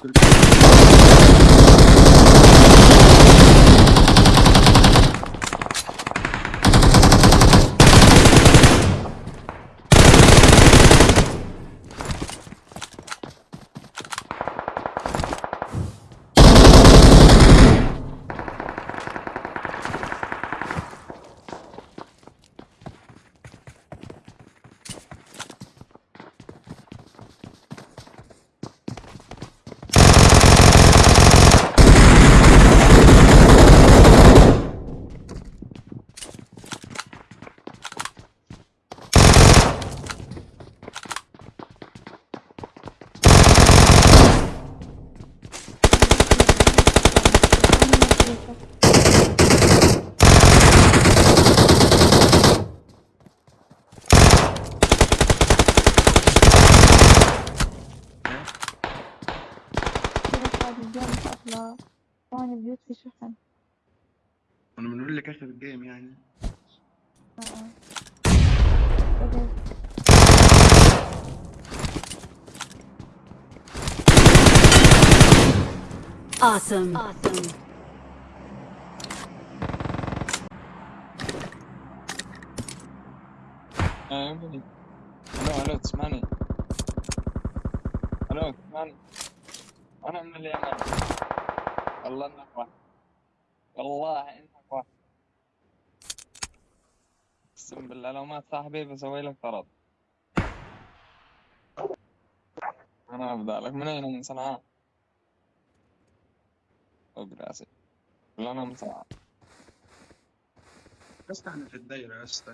Good. في شحن أنا بنقول لك اخر الجيم يعني آه. بدأت Awesome. Awesome. ألو ألو تسمعني. ألو تسمعني. أنا من اليمن. والله إنك واحد. والله إنك واحد. أقسم بالله لو مات صاحبي بسوي لك طرد. أنا أبدأ لك. من أين من صنعاء؟ براسي لا أنا من صنعاء. بس إحنا في الدايرة بس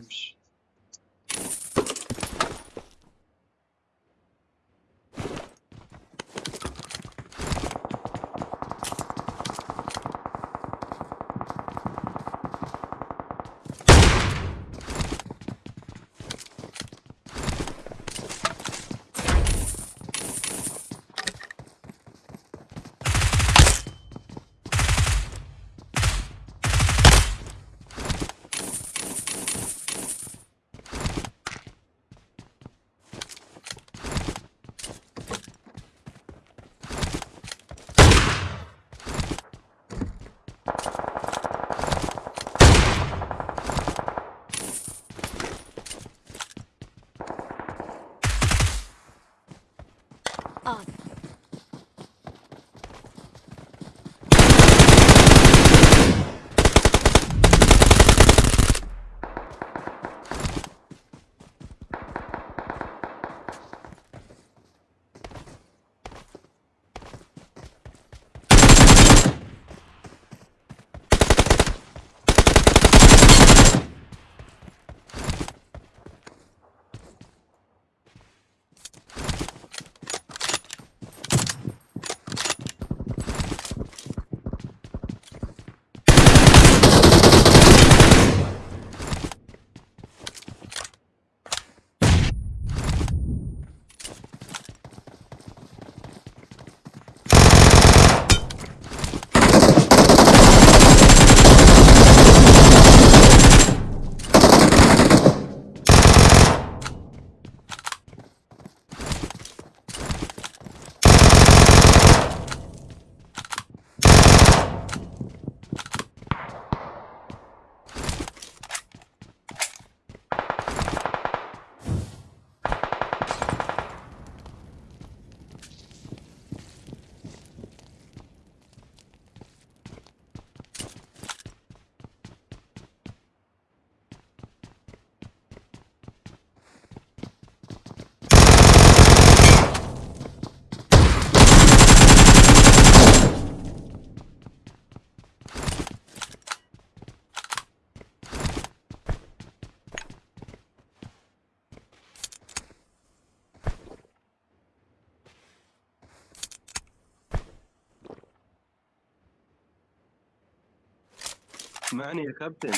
اسمعني يا كابتن.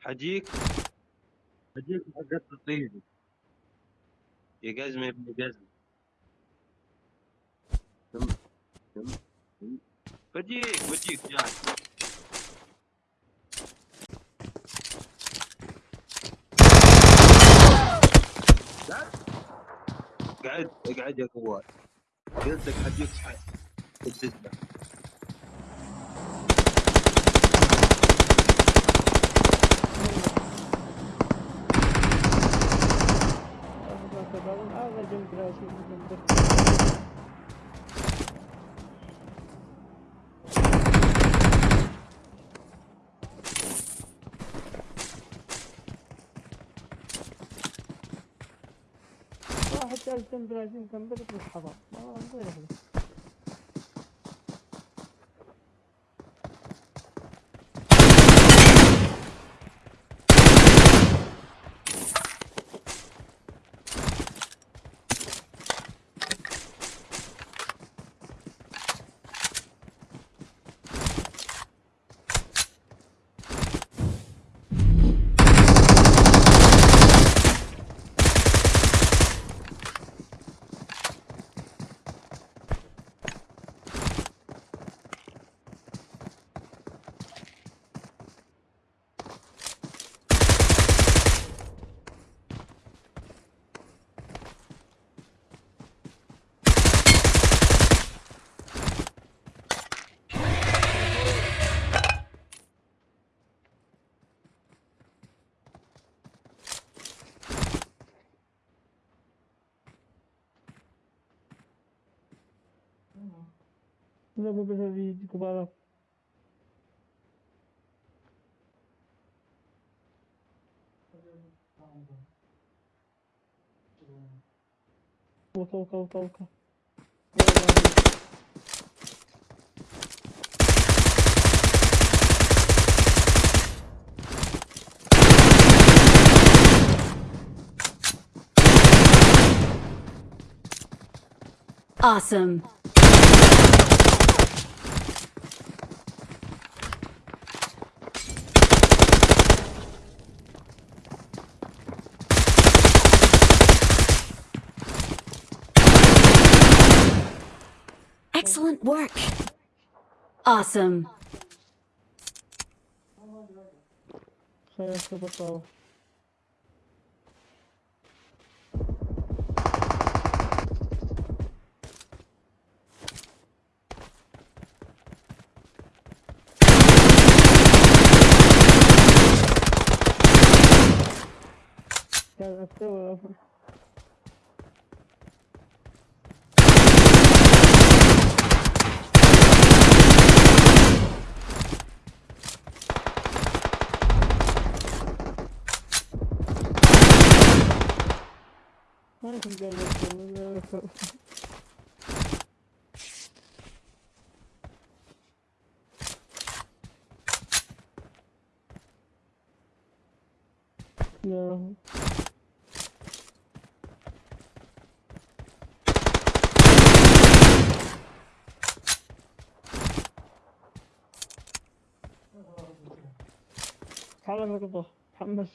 حجيك؟ حجيك حقت تصيدي يا قزمة يا ابن تم. بجيك بجيك جاي. اقعد اقعد يا كوال قلت لك صحيح البزة واحد جنب راسي جنب بالحضر ما غير Não. Não vou resolver de Cubará. Volta, volta, volta, volta. Awesome. Excellent work. Awesome. Yeah, that's still over. 근데 뭐 돈을 No. 가만히 봐. 반만.